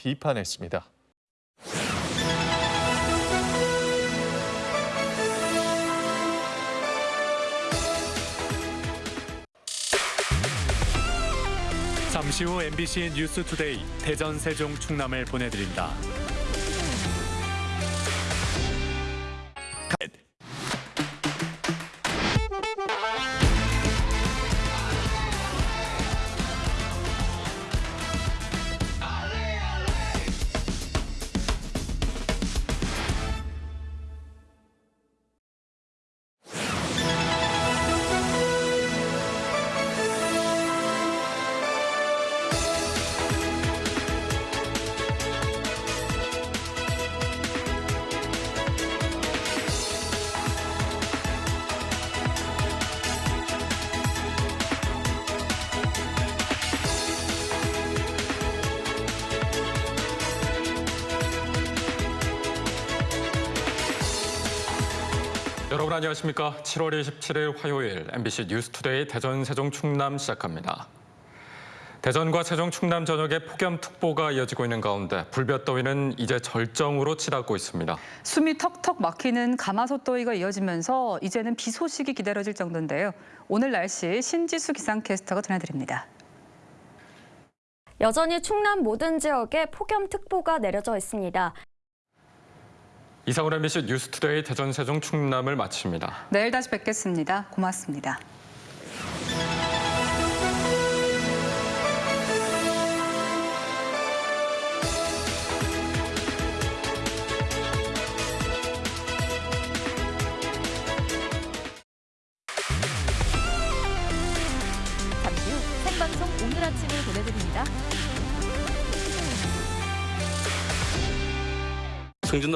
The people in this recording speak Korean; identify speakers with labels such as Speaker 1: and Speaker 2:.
Speaker 1: 비판했습니다.
Speaker 2: 잠시 후 MBC 뉴스 투데이 대전 세종 충남을 보내드립니다.
Speaker 3: 여러분 안녕하십니까? 7월 27일 화요일 MBC 뉴스투데이 대전 세종 충남 시작합니다. 대전과 세종 충남 전역에 폭염특보가 이어지고 있는 가운데 불볕더위는 이제 절정으로 치닫고 있습니다.
Speaker 4: 숨이 턱턱 막히는 가마솥 더위가 이어지면서 이제는 비 소식이 기다려질 정도인데요. 오늘 날씨 신지수 기상캐스터가 전해드립니다.
Speaker 5: 여전히 충남 모든 지역에 폭염특보가 내려져 있습니다.
Speaker 3: 이상으로 MBC 뉴스투데이 대전 세종 충남을 마칩니다.
Speaker 4: 내일 다시 뵙겠습니다. 고맙습니다.
Speaker 5: 잠시 후 생방송 오늘 아침을 보내드립니다.
Speaker 6: 승진도